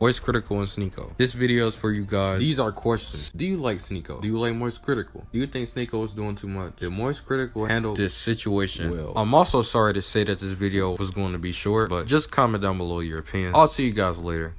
Moist Critical and Sneako. This video is for you guys. These are questions. Do you like Sneako? Do you like Moist Critical? Do you think Sneako is doing too much? Did Moist Critical handle this situation well? I'm also sorry to say that this video was going to be short, but just comment down below your opinion. I'll see you guys later.